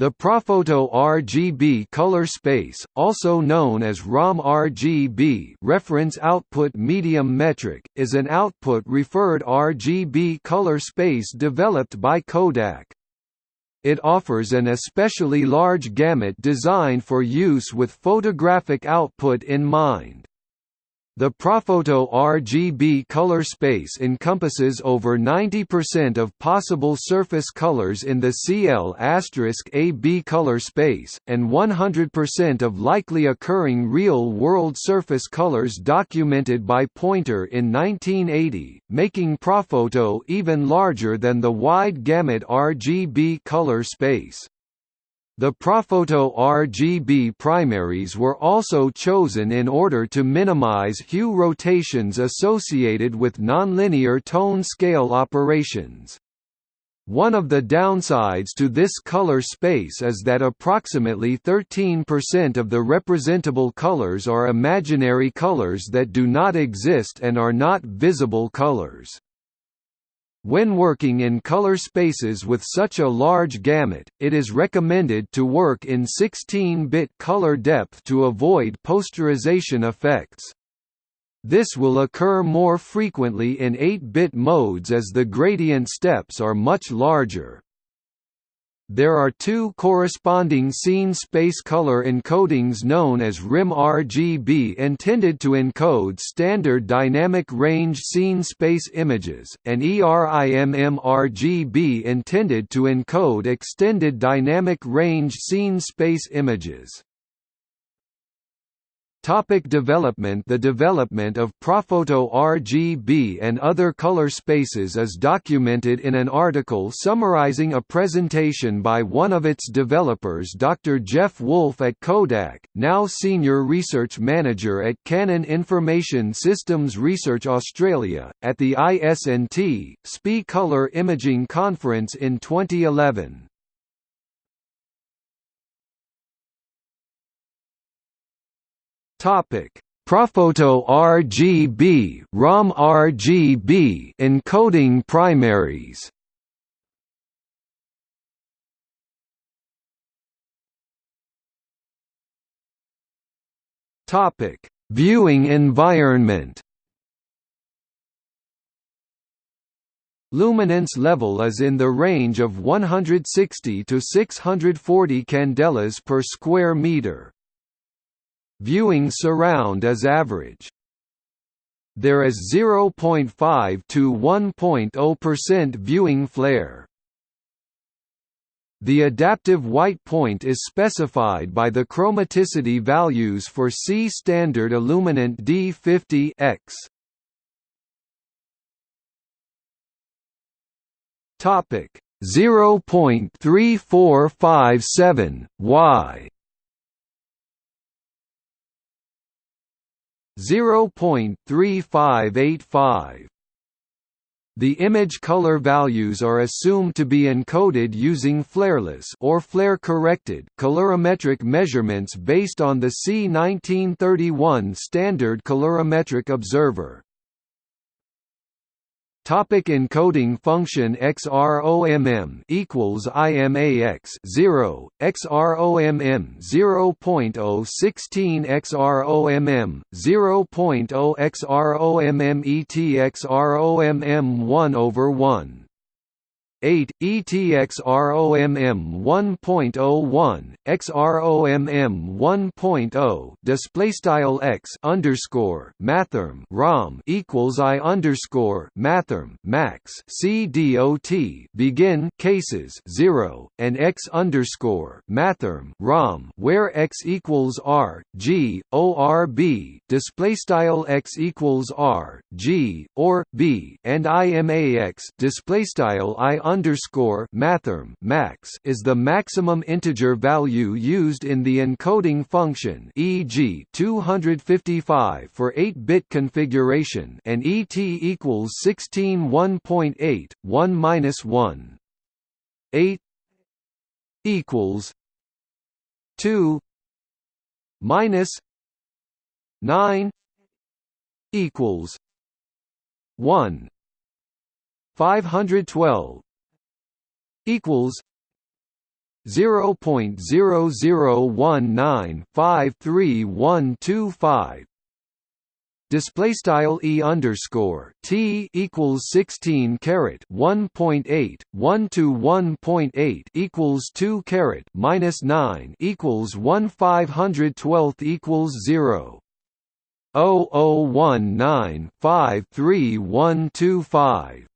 The Prophoto RGB color space, also known as ROMM RGB reference output medium metric, is an output-referred RGB color space developed by Kodak. It offers an especially large gamut designed for use with photographic output in mind. The Prophoto RGB color space encompasses over 90% of possible surface colors in the CL*AB color space, and 100% of likely occurring real-world surface colors documented by Pointer in 1980, making Prophoto even larger than the wide gamut RGB color space. The Prophoto RGB primaries were also chosen in order to minimize hue rotations associated with nonlinear tone scale operations. One of the downsides to this color space is that approximately 13% of the representable colors are imaginary colors that do not exist and are not visible colors. When working in color spaces with such a large gamut, it is recommended to work in 16-bit color depth to avoid posterization effects. This will occur more frequently in 8-bit modes as the gradient steps are much larger. There are two corresponding scene space color encodings known as RIMM RGB intended to encode standard dynamic range scene space images, and ERIMM RGB intended to encode extended dynamic range scene space images. Topic development The development of Prophoto RGB and other color spaces is documented in an article summarizing a presentation by one of its developers Dr. Geoff Woolfe at Kodak, now Senior Research Manager at Canon Information Systems Research Australia, at the IS&T, SPI Color Imaging Conference in 2011. Topic: Prophoto RGB, ROMM RGB encoding primaries. Topic: Viewing environment. Luminance level is in the range of 160 to 640 candelas per square meter. Viewing surround is average. There is 0.5 to 1.0% viewing flare. The adaptive white point is specified by the chromaticity values for C standard illuminant D50 X. Topic 0.3457 Y 0.3585. The image color values are assumed to be encoded using flareless or flare-corrected colorimetric measurements based on the C1931 standard colorimetric observer. Topic encoding function XROMM equals IMAX 0 XROMM 0.016 XROMM 0.0 XROMM ET XROMM 1 over 1 8 ETXROMM 1.01 XROMM 1.0 display style x underscore mathrm ROM equals I underscore mathrm max CDOT begin cases 0 and x underscore mathrm ROM where x equals R G ORB display style x equals R G or B and IMAX display style I underscore mathrm max is the maximum integer value used in the encoding function e.g. 255 for 8-bit configuration and ET equals 16 1.8 1 minus 1 8 equals 2 minus 9 equals 1 512 equals 0.0019533125 display style e underscore t equals 16 caret 1.8 1 to 1.8 equals 2 caret minus 9 equals 1 512 equals 0 001953125